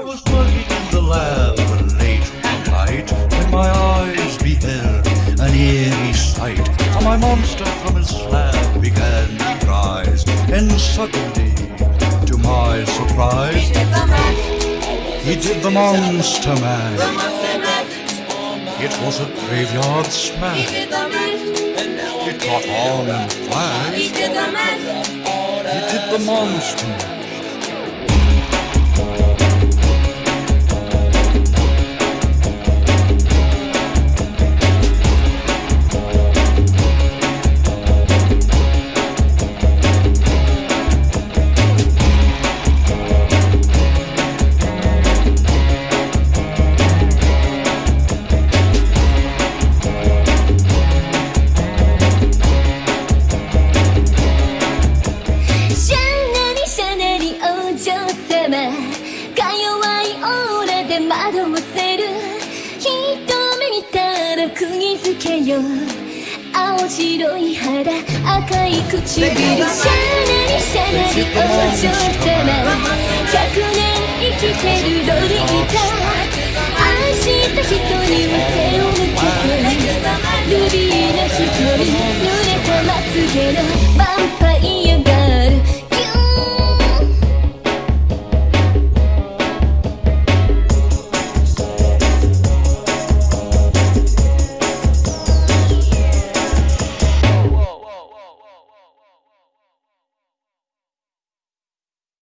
I was working in the lab when late one night, when my eyes beheld an eerie sight, and my monster from his slab began to rise, and suddenly, to my surprise, he did the monster mash. It was a graveyard smash. It caught on and flashed. He did the monster mash. Mash. よ。青白い肌赤い唇。シャナリシャナリお嬢様。百年生きてるロリータ。愛した人には背を向けて。ルビーな瞳濡れたまつげのバンパー。